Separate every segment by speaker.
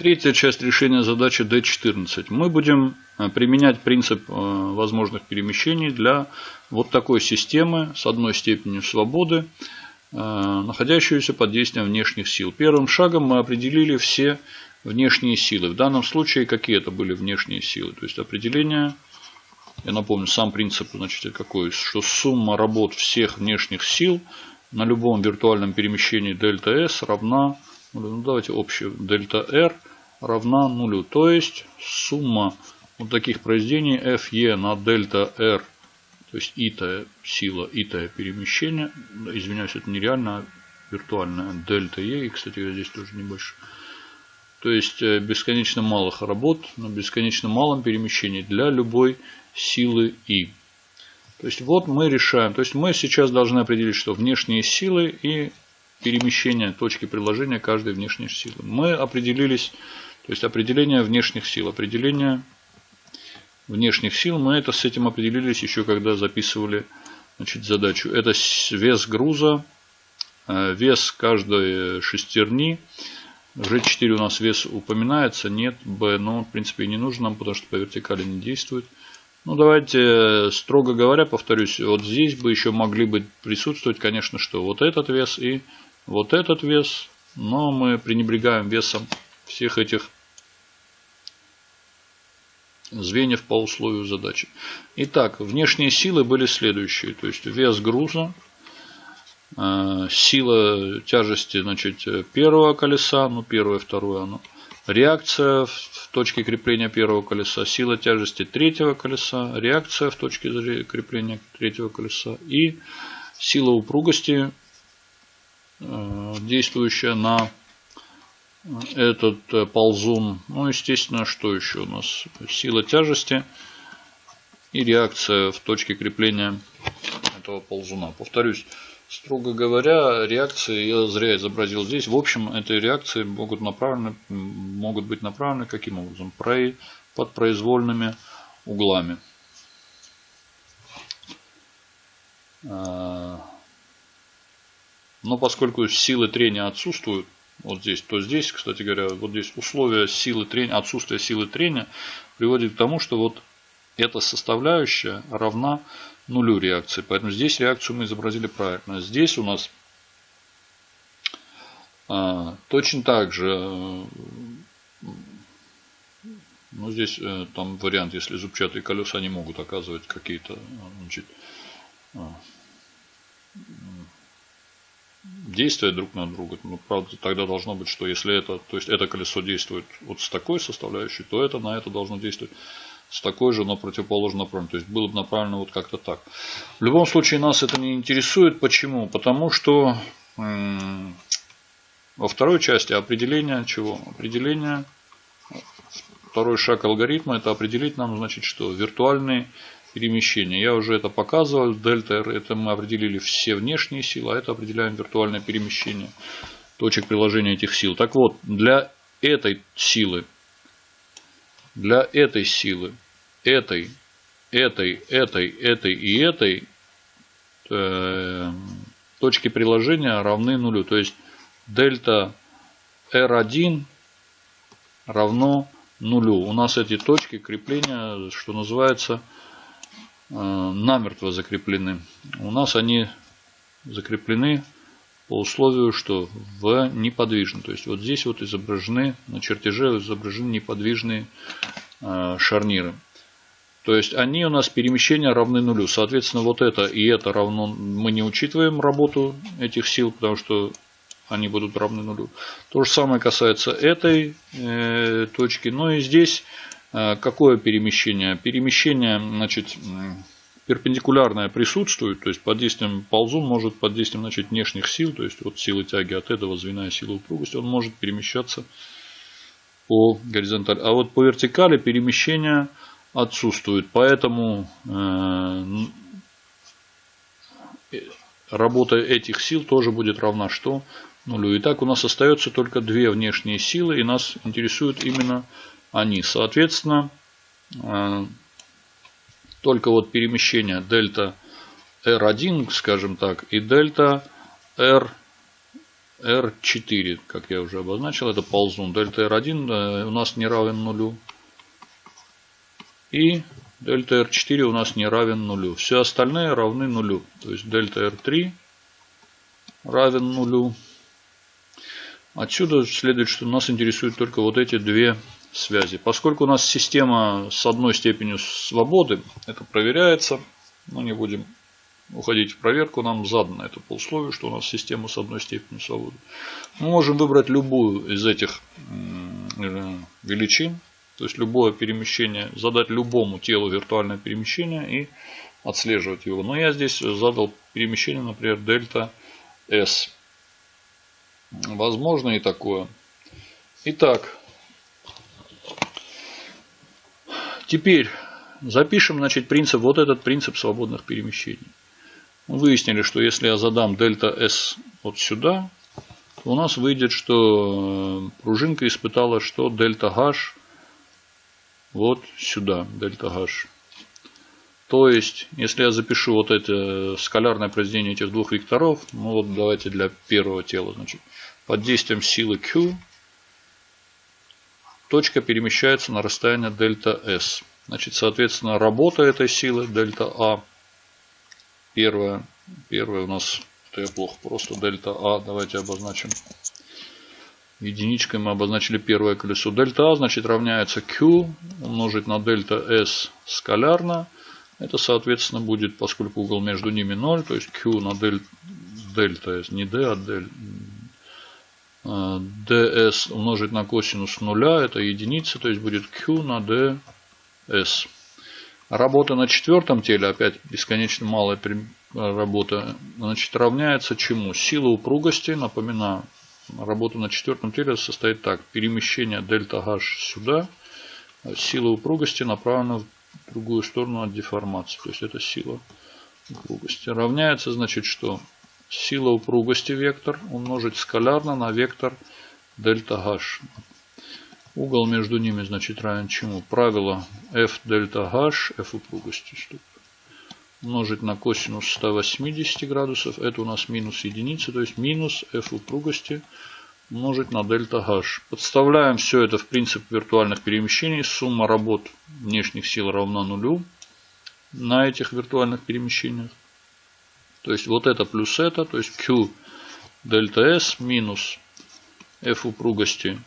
Speaker 1: Третья часть решения задачи D14. Мы будем э, применять принцип э, возможных перемещений для вот такой системы с одной степенью свободы, э, находящуюся под действием внешних сил. Первым шагом мы определили все внешние силы. В данном случае какие это были внешние силы? То есть определение, я напомню, сам принцип значит, какой, что сумма работ всех внешних сил на любом виртуальном перемещении дельта S равна, ну давайте общую, дельта R – равна нулю. То есть сумма вот таких произведений FE на дельта R, то есть итая сила, итая перемещение, извиняюсь, это нереально, а виртуальная дельта E, и, кстати, здесь тоже не больше. То есть э, бесконечно малых работ на бесконечно малом перемещении для любой силы И. То есть вот мы решаем. То есть мы сейчас должны определить, что внешние силы и перемещение точки приложения каждой внешней силы. Мы определились то есть определение внешних сил. Определение внешних сил мы это с этим определились еще когда записывали значит, задачу. Это вес груза, э, вес каждой шестерни. G4 у нас вес упоминается, нет, B, но в принципе не нужно нам, потому что по вертикали не действует. Ну давайте, строго говоря, повторюсь, вот здесь бы еще могли бы присутствовать, конечно, что вот этот вес и вот этот вес, но мы пренебрегаем весом всех этих звеньев по условию задачи. Итак, внешние силы были следующие. То есть вес груза, э, сила тяжести значит, первого колеса, ну первое, второе оно, реакция в точке крепления первого колеса, сила тяжести третьего колеса, реакция в точке крепления третьего колеса и сила упругости, э, действующая на этот э, ползун. Ну, естественно, что еще у нас? Сила тяжести и реакция в точке крепления этого ползуна. Повторюсь, строго говоря, реакции я зря изобразил здесь. В общем, эти реакции могут, направлены, могут быть направлены каким образом? Под произвольными углами. А, но поскольку силы трения отсутствуют, вот здесь, то здесь, кстати говоря, вот здесь условия силы трения, отсутствие силы трения приводит к тому, что вот эта составляющая равна нулю реакции. Поэтому здесь реакцию мы изобразили правильно. Здесь у нас а, точно так же, э, ну здесь э, там вариант, если зубчатые колеса не могут оказывать какие-то а, действия друг на друга. Ну, правда, тогда должно быть, что если это, то есть это колесо действует вот с такой составляющей, то это на это должно действовать с такой же, но противоположно направленно. То есть было бы направлено вот как-то так. В любом случае нас это не интересует. Почему? Потому что во второй части определение чего? Определение, второй шаг алгоритма, это определить нам, значит, что виртуальный перемещения. Я уже это показывал. Дельта R это мы определили все внешние силы, а это определяем виртуальное перемещение точек приложения этих сил. Так вот, для этой силы, для этой силы, этой, этой, этой, этой и этой э, точки приложения равны нулю. То есть дельта R1 равно нулю. У нас эти точки крепления, что называется, намертво закреплены. У нас они закреплены по условию, что в неподвижно. То есть вот здесь вот изображены, на чертеже изображены неподвижные э, шарниры. То есть они у нас перемещения равны нулю. Соответственно, вот это и это равно, мы не учитываем работу этих сил, потому что они будут равны нулю. То же самое касается этой э, точки. Но и здесь Э, какое перемещение? Перемещение, значит, перпендикулярное присутствует, то есть под действием ползун может под действием значит, внешних сил, то есть от силы тяги от этого звена и силы упругости, он может перемещаться по горизонтали. А вот по вертикали перемещение отсутствует, поэтому э, работа этих сил тоже будет равна что? Нулю. Итак, у нас остается только две внешние силы, и нас интересует именно они. Соответственно, э, только вот перемещение дельта R1, скажем так, и дельта R, R4, как я уже обозначил, это ползун. Дельта R1 э, у нас не равен нулю. И дельта R4 у нас не равен нулю. Все остальные равны нулю. То есть дельта R3 равен нулю. Отсюда следует, что нас интересуют только вот эти две связи. Поскольку у нас система с одной степенью свободы, это проверяется. Но не будем уходить в проверку, нам задано это по условию, что у нас система с одной степенью свободы. Мы можем выбрать любую из этих э, величин, то есть любое перемещение, задать любому телу виртуальное перемещение и отслеживать его. Но я здесь задал перемещение, например, дельта S. Возможно и такое. Итак, теперь запишем значит, принцип, вот этот принцип свободных перемещений. Мы выяснили, что если я задам дельта S вот сюда, то у нас выйдет, что э, пружинка испытала, что дельта H вот сюда, дельта H. То есть, если я запишу вот это скалярное произведение этих двух векторов, ну вот давайте для первого тела, значит, под действием силы Q точка перемещается на расстояние дельта S. Значит, соответственно, работа этой силы дельта А Первое, первое у нас, это я плохо, просто дельта А, давайте обозначим. Единичкой мы обозначили первое колесо. Дельта А, значит, равняется Q умножить на дельта S скалярно. Это, соответственно, будет, поскольку угол между ними 0, то есть Q на дель, дельта S, не D, а дель, ds умножить на косинус нуля, это единица, то есть будет Q на ds. Работа на четвертом теле, опять бесконечно малая работа, значит, равняется чему? Сила упругости, напоминаю, работа на четвертом теле состоит так. Перемещение дельта H сюда, сила упругости направлена в другую сторону от деформации. То есть это сила упругости. Равняется, значит, что? Сила упругости вектор умножить скалярно на вектор дельта H. Угол между ними значит равен чему? Правило f дельта h, f упругости, чтобы умножить на косинус 180 градусов. Это у нас минус единица, то есть минус f упругости умножить на дельта h. Подставляем все это в принцип виртуальных перемещений. Сумма работ внешних сил равна нулю на этих виртуальных перемещениях. То есть вот это плюс это, то есть q дельта s минус f упругости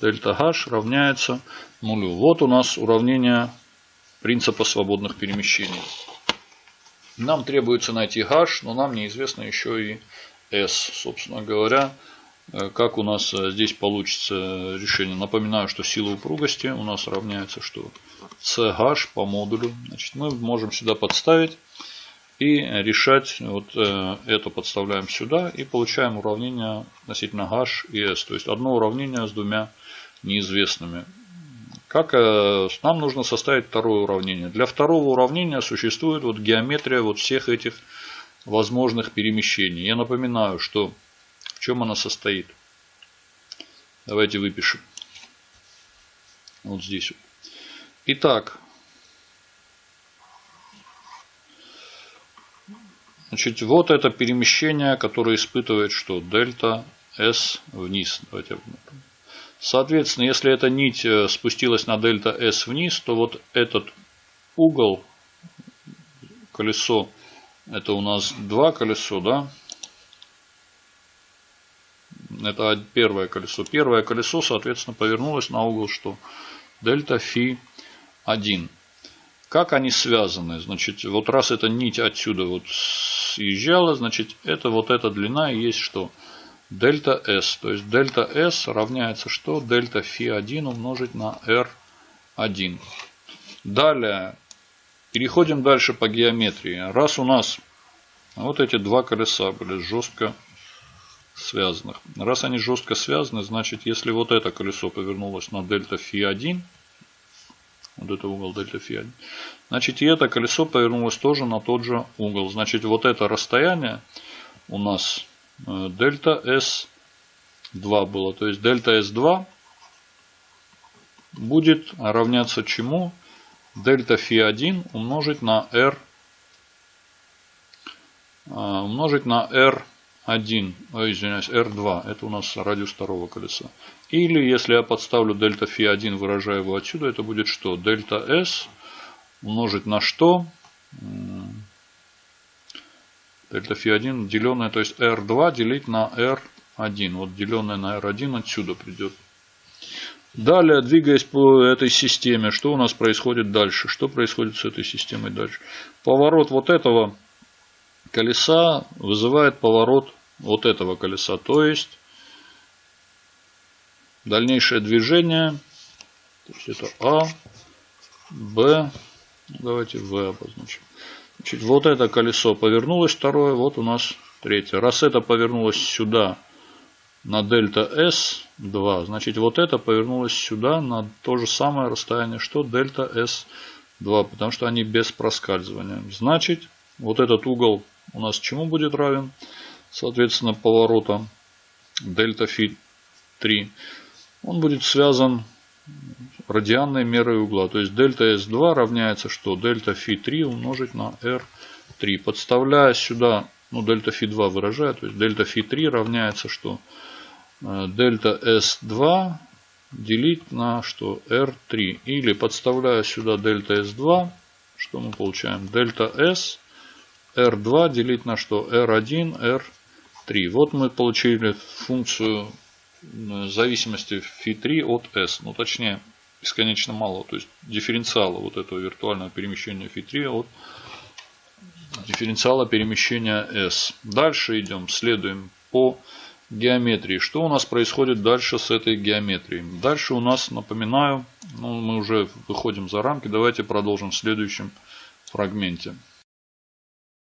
Speaker 1: дельта h равняется нулю. Вот у нас уравнение принципа свободных перемещений. Нам требуется найти h, но нам неизвестно еще и s. Собственно говоря, э, как у нас э, здесь получится решение. Напоминаю, что сила упругости у нас равняется что? CH по модулю. Значит, мы можем сюда подставить и решать. Вот э, это подставляем сюда и получаем уравнение относительно h и s. То есть одно уравнение с двумя неизвестными. Как э, нам нужно составить второе уравнение? Для второго уравнения существует вот геометрия вот всех этих возможных перемещений. Я напоминаю, что в чем она состоит. Давайте выпишем. Вот здесь. Итак, значит, вот это перемещение, которое испытывает что? Дельта S вниз. Давайте Соответственно, если эта нить э, спустилась на дельта S вниз, то вот этот угол, колесо, это у нас два колесо, да? Это первое колесо. Первое колесо, соответственно, повернулось на угол что? Дельта фи 1. Как они связаны? Значит, вот раз эта нить отсюда вот съезжала, значит, это вот эта длина есть что? дельта S. То есть дельта S равняется что? Дельта фи1 умножить на R1. Далее переходим дальше по геометрии. Раз у нас вот эти два колеса были жестко связаны. Раз они жестко связаны, значит если вот это колесо повернулось на дельта фи1, вот это угол дельта фи1, значит и это колесо повернулось тоже на тот же угол. Значит вот это расстояние у нас Э, дельта S2 было. То есть дельта S2 будет равняться чему? Дельта φ1 умножить на R э, умножить на R1. R1, ой, извиняюсь, R2, это у нас радиус второго колеса. Или если я подставлю дельта фи 1, выражая его отсюда, это будет что? Дельта S умножить на что? Дельта фи 1 деленное, то есть R2 делить на R1. Вот деленное на R1 отсюда придет. Далее, двигаясь по этой системе, что у нас происходит дальше? Что происходит с этой системой дальше? Поворот вот этого колеса вызывает поворот вот этого колеса. То есть, дальнейшее движение, то есть это А, Б, давайте В обозначим. Значит, вот это колесо повернулось второе, вот у нас третье. Раз это повернулось сюда, на дельта S2. Значит, вот это повернулось сюда на то же самое расстояние, что дельта S2, потому что они без проскальзывания. Значит, вот этот угол у нас чему будет равен? Соответственно, поворота дельта фи 3. Он будет связан радианной мерой угла. То есть дельта S2 равняется что? Дельта фи 3 умножить на R3. Подставляя сюда, ну дельта фи 2 выражая, то есть дельта фи 3 равняется что? Э, дельта S2 делить на что? R3. Или подставляя сюда дельта S2, что мы получаем? Дельта S R2 делить на что? R1, R3. Вот мы получили функцию зависимости φ3 от S. Ну, точнее, бесконечно мало. То есть дифференциала вот этого виртуального перемещения φ3 от дифференциала перемещения S. Дальше идем, следуем по геометрии. Что у нас происходит дальше с этой геометрией? Дальше у нас, напоминаю, ну, мы уже выходим за рамки. Давайте продолжим в следующем фрагменте.